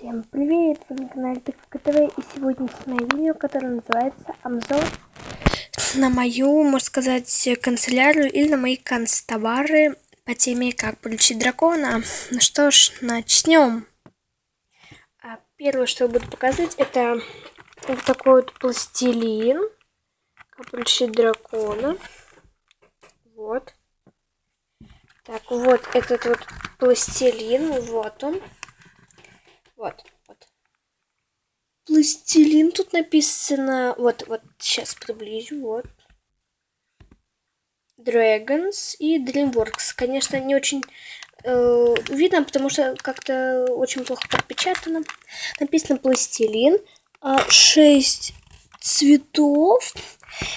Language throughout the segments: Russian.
Всем привет! Вы на канале Пикска и сегодня снимаю видео, которое называется обзор на мою, можно сказать, канцелярию или на мои канцтовары по теме как получить дракона. Ну что ж, начнем. А первое, что я буду показывать, это вот такой вот пластилин. Как получить дракона. Вот. Так, вот этот вот пластилин, вот он. Вот, вот. Пластилин тут написано. Вот, вот, сейчас приблизю, вот. Dragons и DreamWorks. Конечно, не очень э, видно, потому что как-то очень плохо подпечатано. Написано пластилин. Э, 6 цветов.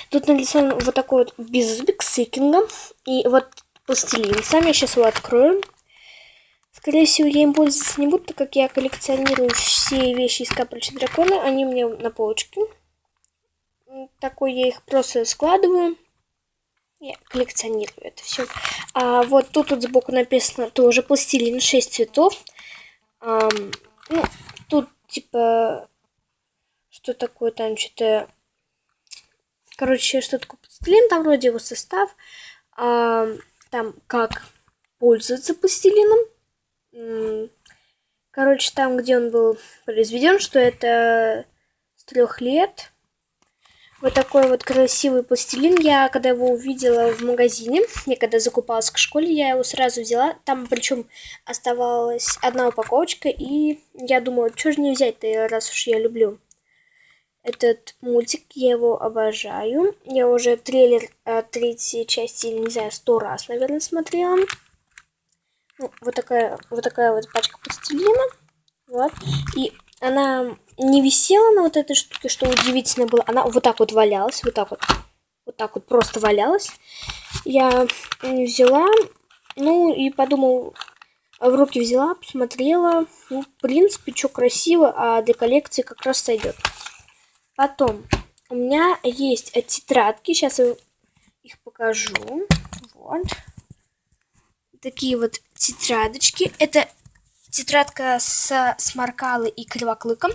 Тут нарисован вот такой вот беззубик с сикингом. И вот пластилин. Сами сейчас его открою. Скорее всего, я им пользоваться не буду, так как я коллекционирую все вещи из капельчи дракона. Они у меня на полочке. Такой я их просто складываю. Я коллекционирую это все. А вот тут вот сбоку написано тоже пластилин, 6 цветов. А, ну, тут типа, что такое там, что-то... Короче, что такое пластилин, там вроде его состав. А, там как пользоваться пластилином Короче, там, где он был произведен, что это с трех лет. Вот такой вот красивый пластилин. Я когда его увидела в магазине, я когда закупалась к школе, я его сразу взяла. Там причем оставалась одна упаковочка, и я думала, что же не взять-то, раз уж я люблю этот мультик, я его обожаю. Я уже трейлер э, третьей части, не знаю, сто раз, наверное, смотрела. Ну, вот такая вот такая вот пачка пластилина. Вот. И она не висела на вот этой штуке, что удивительно было. Она вот так вот валялась, вот так вот. Вот так вот просто валялась. Я взяла, ну и подумал, в руки взяла, посмотрела. Ну, в принципе, что красиво, а для коллекции как раз сойдет. Потом, у меня есть тетрадки, сейчас я их покажу. Вот. Такие вот тетрадочки. Это тетрадка с сморкалой и кривоклыком.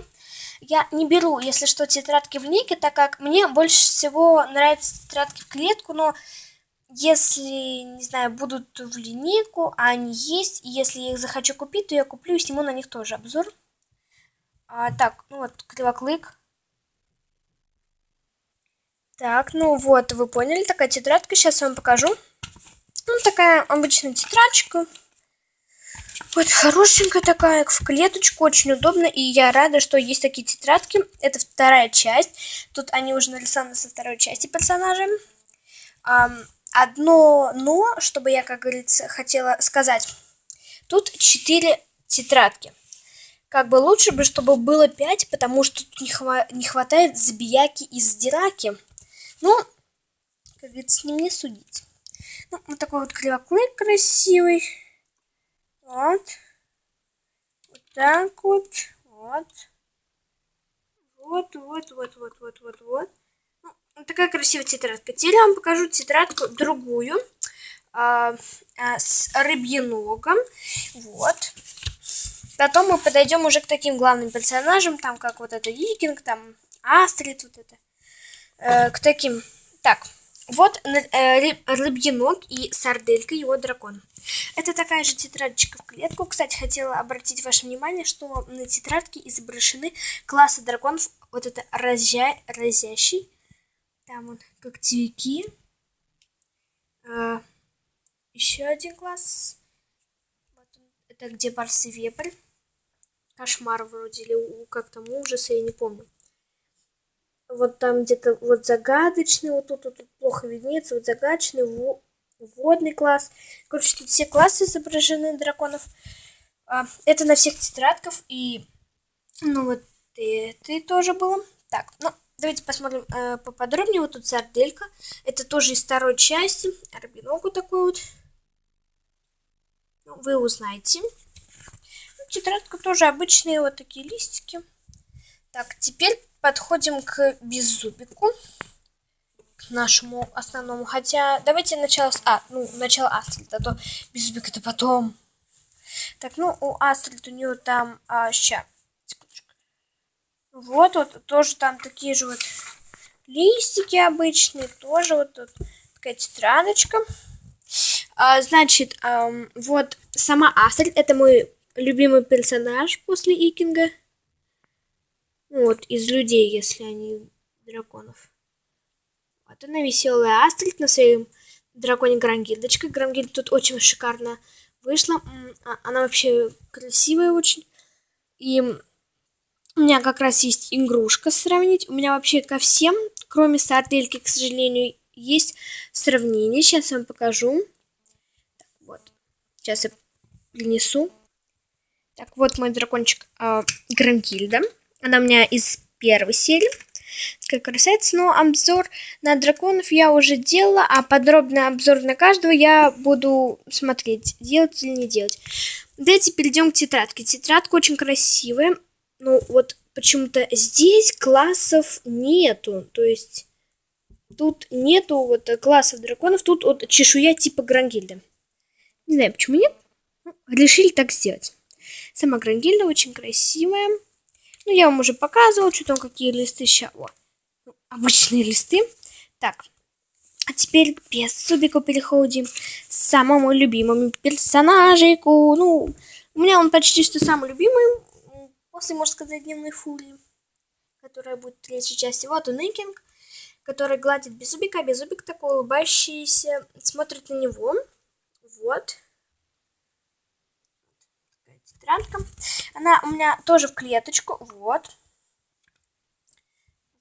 Я не беру, если что, тетрадки в линейке, так как мне больше всего нравятся тетрадки в клетку, но если, не знаю, будут в линейку, а они есть, и если я их захочу купить, то я куплю и сниму на них тоже обзор. А, так, ну вот, кривоклык. Так, ну вот, вы поняли, такая тетрадка, сейчас вам покажу. Ну, такая обычная тетрадочка. Вот хорошенькая такая, в клеточку, очень удобно. И я рада, что есть такие тетрадки. Это вторая часть. Тут они уже нарисованы со второй части персонажа. Одно но, чтобы я, как говорится, хотела сказать. Тут четыре тетрадки. Как бы лучше бы, чтобы было пять, потому что тут не, хва не хватает забияки и сдираки. Ну, как говорится, не мне судить. Ну, вот такой вот кривоклык красивый. Вот. Вот так вот. Вот. Вот, вот, вот, вот, вот, вот, вот. Ну, вот такая красивая тетрадка. Теперь я вам покажу тетрадку другую. А, а, с рыбьеногом. Вот. Потом мы подойдем уже к таким главным персонажам, там как вот это Викинг, там Астрид, вот это. Э, к таким. Так, вот э, и сарделька, его дракон. Это такая же тетрадочка в клетку. Кстати, хотела обратить ваше внимание, что на тетрадке изображены классы драконов. Вот это разя... разящий. Там вот когтевики. А, еще один класс. Вот он. Это где барс и вепрь. Кошмар вроде, или как там ужас, я не помню. Вот там где-то вот загадочный, вот тут, вот тут плохо виднеется, вот загадочный, водный класс. Короче, тут все классы изображены драконов. А, это на всех тетрадках. И, ну, вот это тоже было. Так, ну, давайте посмотрим э, поподробнее. Вот тут сарделька. Это тоже из второй части. Арбиногу такой вот. Ну, вы узнаете. Ну, тетрадка тоже обычные вот такие листики. Так, теперь подходим к беззубику нашему основному. Хотя, давайте начало с... А, ну, начало Астрид, а то Беззубик это потом. Так, ну, у Астрид у нее там... А, ща. Вот, вот тоже там такие же вот листики обычные, тоже вот тут такая тетрадочка. А, значит, эм, вот сама Астрид, это мой любимый персонаж после Икинга. Ну, вот, из людей, если они драконов. Вот она веселая Астрид на своем драконе Грангильдочка. Грангильд тут очень шикарно вышла. А, она вообще красивая очень. И у меня как раз есть игрушка сравнить. У меня вообще ко всем, кроме сардельки, к сожалению, есть сравнение. Сейчас вам покажу. Так, вот. Сейчас я принесу. Так, вот мой дракончик э, Грангильда. Она у меня из первой серии. Такая красавица. Но обзор на драконов я уже делала, а подробный обзор на каждого я буду смотреть, делать или не делать. Давайте перейдем к тетрадке. Тетрадка очень красивая. Ну, вот почему-то здесь классов нету. То есть тут нету вот классов драконов. Тут вот чешуя типа Грангильда. Не знаю, почему нет. Решили так сделать. Сама Грангильда очень красивая. Ну, я вам уже показывала, что там какие листы. О, ну, обычные листы. Так, а теперь без Субику переходим к самому любимому персонажику. Ну, у меня он почти что самый любимый. После, можно сказать, дневной фурии, которая будет в третьей части. Вот он Икинг, который гладит Беззубика. Беззубик такой улыбающийся, смотрит на него. Вот. Тетрадка. Она у меня тоже в клеточку. Вот.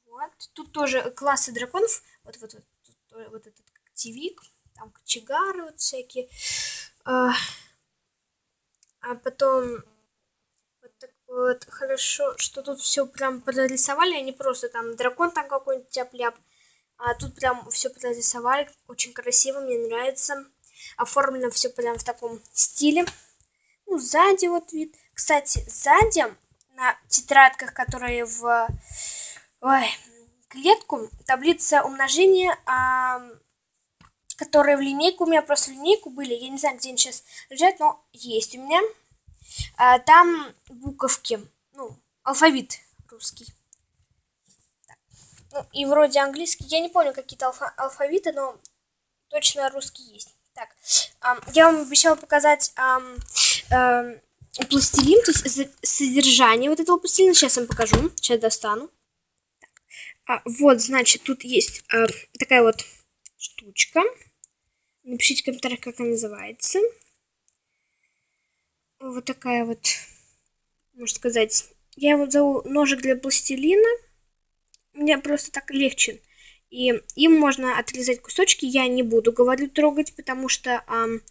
Вот. Тут тоже классы драконов. Вот, вот, вот, тут, вот этот активик. Там кочегары вот всякие. А, а потом вот, хорошо, что тут все прям прорисовали, а не просто там дракон там какой-нибудь тяп-ляп. А тут прям все прорисовали, очень красиво, мне нравится. Оформлено все прям в таком стиле. Ну, сзади вот вид. Кстати, сзади на тетрадках, которые в ой, клетку, таблица умножения, а, которые в линейку, у меня просто линейку были, я не знаю, где они сейчас лежат, но есть у меня. А, там буковки, ну, алфавит русский. Ну, и вроде английский. Я не помню какие-то алфа алфавиты, но точно русский есть. Так, а, я вам обещала показать а, а, пластилин, то есть содержание вот этого пластилина. Сейчас вам покажу. Сейчас достану. А, вот, значит, тут есть а, такая вот штучка. Напишите в комментариях, как она называется вот такая вот, можно сказать. Я его зову ножик для пластилина. Мне просто так легче. И им можно отрезать кусочки. Я не буду, говорю, трогать, потому что эм,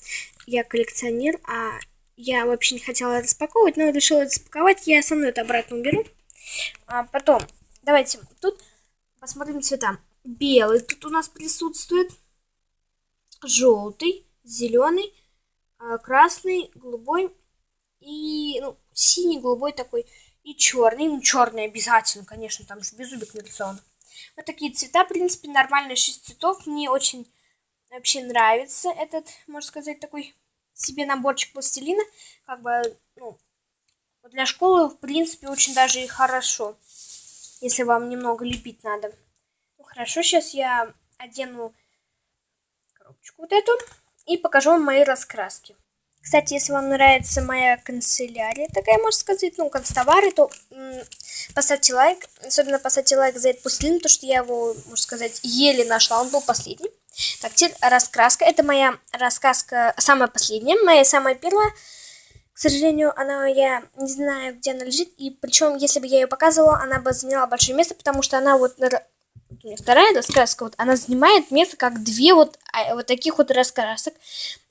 я коллекционер, а я вообще не хотела распаковывать, но решила распаковать. Я со мной это обратно уберу. А потом, давайте тут посмотрим цвета. Белый тут у нас присутствует, желтый, зеленый, а, красный, голубой и ну, синий, голубой такой, и черный. Ну, черный обязательно, конечно, там же беззубик нарисован. Вот такие цвета, в принципе, нормальные 6 цветов. Мне очень вообще нравится этот, можно сказать, такой себе наборчик пластилина. Как бы, ну, для школы, в принципе, очень даже и хорошо. Если вам немного лепить надо. Ну, хорошо, сейчас я одену коробочку вот эту и покажу вам мои раскраски. Кстати, если вам нравится моя канцелярия, такая, можно сказать, ну, констовары, то поставьте лайк. Особенно поставьте лайк за этот пустынь, потому что я его, можно сказать, еле нашла. Он был последний. Так, теперь раскраска. Это моя раскраска, самая последняя, моя самая первая. К сожалению, она, я не знаю, где она лежит. И причем, если бы я ее показывала, она бы заняла большое место, потому что она вот у меня вторая раскраска, вот она занимает место как две вот, а, вот таких вот раскрасок.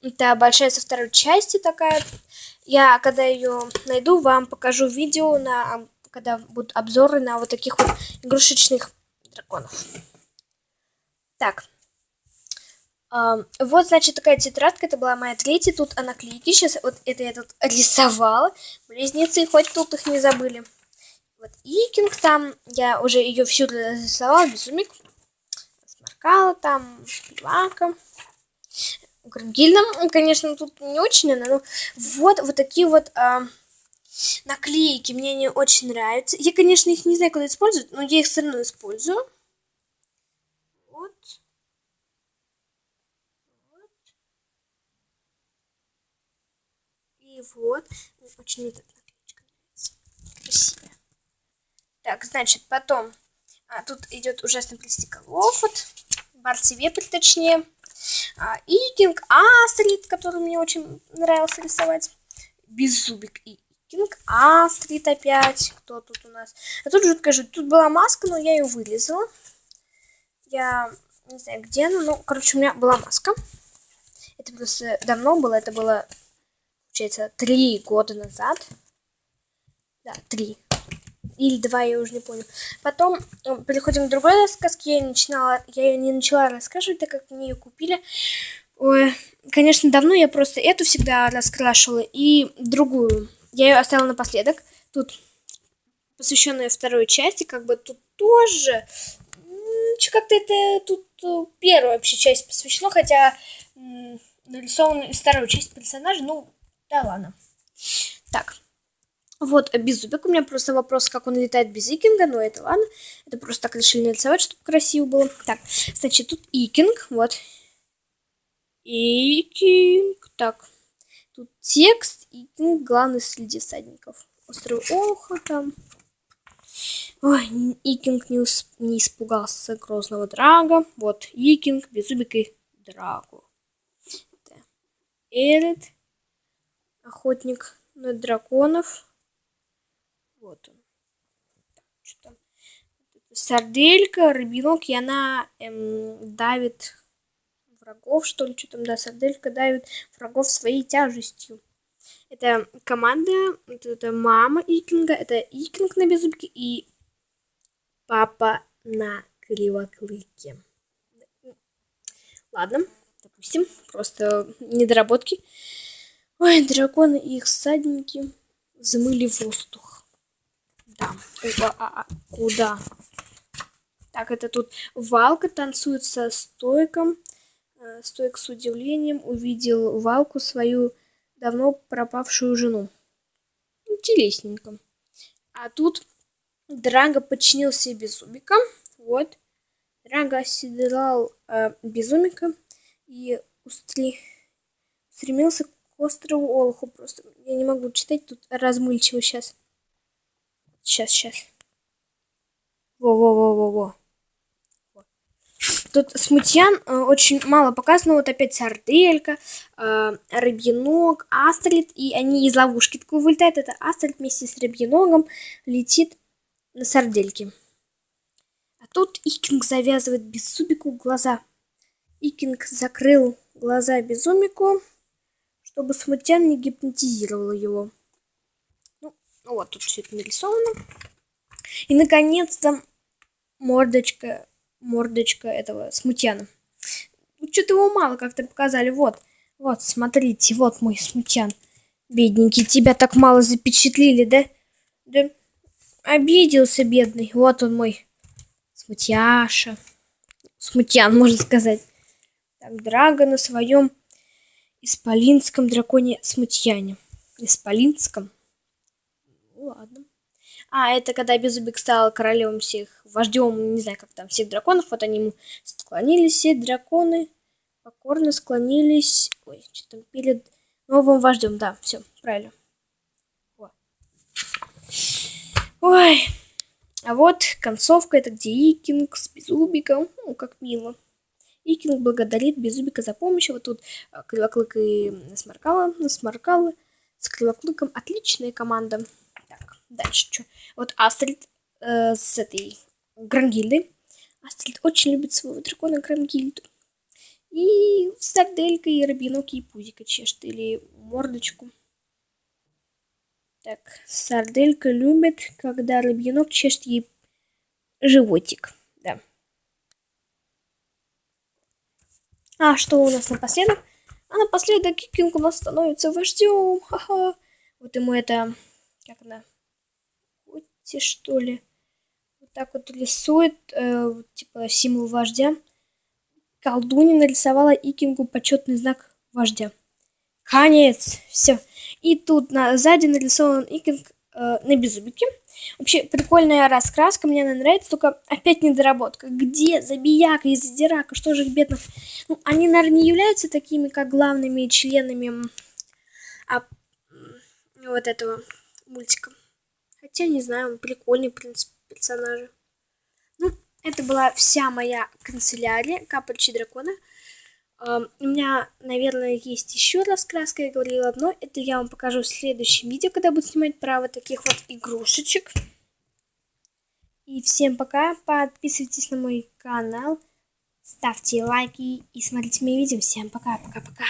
Это большая со второй части такая. Я, когда ее найду, вам покажу видео, на, когда будут обзоры на вот таких вот игрушечных драконов. Так. Вот, значит, такая тетрадка, это была моя третья, тут наклейки, сейчас вот это я тут рисовала, близнецы, хоть тут их не забыли. Вот Икинг там, я уже ее всю нарисовала, безумик. Сморкала там, Шпивака. Грангильна, конечно, тут не очень но вот, вот такие вот а, наклейки мне они очень нравятся. Я, конечно, их не знаю, куда использовать, но я их все равно использую. Вот. Вот. И вот. Очень эта наклеечка нравится. Красивая. Так, значит, потом... А, тут идет ужасный пластиковый опыт. Барси вепрь, точнее. А, Икинг, Астрид, который мне очень нравился рисовать. Беззубик и Кинг Астрид опять. Кто тут у нас? А тут жутко жуть. Тут была маска, но я ее вырезала. Я не знаю, где она. Ну, короче, у меня была маска. Это просто давно было. Это было, получается, три года назад. Да, три. Или два, я уже не помню. Потом э, переходим к другой рассказке. Я, начинала, я ее не начала рассказывать, так как мне ее купили. Ой, конечно, давно я просто эту всегда раскрашивала и другую. Я ее оставила напоследок. Тут посвященная второй части, как бы тут тоже как-то это тут э, первая вообще часть посвящена, хотя нарисована из второй части персонажа, ну, да ладно. Так, вот беззубик, у меня просто вопрос, как он летает без икинга, но это ладно, это просто так решили нарисовать, чтобы красиво было. Так, значит, тут икинг, вот, икинг, так, Тут текст и ну, главный среди всадников. Острый Олха там. Ой, Икинг не, усп... не испугался грозного Драга. Вот, Икинг, Беззубик и Драгу. Это охотник на драконов. Вот он. Что там? Сарделька, рыбинок, и она эм, давит врагов, что ли, что там, да, сарделька давит врагов своей тяжестью. Это команда, это, это мама Икинга, это Икинг на беззубке и папа на кривоклыке. Ладно, допустим, просто недоработки. Ой, драконы и их всадники взмыли воздух. Да, куда? А, а, куда? Так, это тут Валка танцует со стойком. Э, Стоик с удивлением увидел Валку, свою давно пропавшую жену. Интересненько. А тут Драго подчинился Безумика. Вот. Драго оседлал э, Безумика и устри... стремился к острову Олуху. Просто я не могу читать, тут размыльчиво сейчас. Сейчас, сейчас. Во-во-во-во-во. Тут смутьян э, очень мало показано. Вот опять сарделька, э, рыбьенок, астрид. И они из ловушки такой вылетают. Это астрид вместе с рыбьеногом летит на сардельке. А тут Икинг завязывает беззубику глаза. Икинг закрыл глаза безумику, чтобы смутьян не гипнотизировал его. Ну, вот тут все это нарисовано. И, наконец-то, мордочка мордочка этого смутьяна. Ну, что-то его мало как-то показали. Вот, вот, смотрите, вот мой смутьян. Бедненький, тебя так мало запечатлили, да? Да обиделся, бедный. Вот он мой смутьяша. Смутьян, можно сказать. Так, Драго на своем исполинском драконе смутьяне. Исполинском? Ну, ладно. А, это когда Беззубик стал королем всех, вождем, не знаю, как там, всех драконов. Вот они ему склонились, все драконы покорно склонились. Ой, что там, перед новым вождем. Да, все, правильно. О. Ой. А вот концовка, это где Икинг с Беззубиком. Ну, как мило. Икинг благодарит Беззубика за помощь. Вот тут а, Кривоклык и Сморкала. Сморкала с Кривоклыком. Отличная команда. Дальше что? Вот Астрид э, с этой Грангильдой. Астрид очень любит своего дракона Грангильду. И Сарделька, и Рабиноки, и Пузика чешет. Или мордочку. Так, Сарделька любит, когда Рабинок чешет ей животик. Да. А что у нас напоследок? А напоследок Кикинг у нас становится вождем. Ха-ха. Вот ему это... Как она? Те что ли. Вот так вот рисует, э, типа, символ вождя. Колдунья нарисовала Икингу почетный знак вождя. Конец. Все. И тут на, сзади нарисован икинг э, на беззубике. Вообще прикольная раскраска, мне она нравится, только опять недоработка. Где Забияка и Задирака? Что же их бедных? Ну, они, наверное, не являются такими, как главными членами а, вот этого мультика. Хотя, не знаю, прикольный, в принципе, персонажи. Ну, это была вся моя канцелярия Капельчи Дракона. У меня, наверное, есть еще раскраска, я говорила, но это я вам покажу в следующем видео, когда буду снимать про таких вот игрушечек. И всем пока, подписывайтесь на мой канал, ставьте лайки и смотрите мои видео. Всем пока, пока-пока.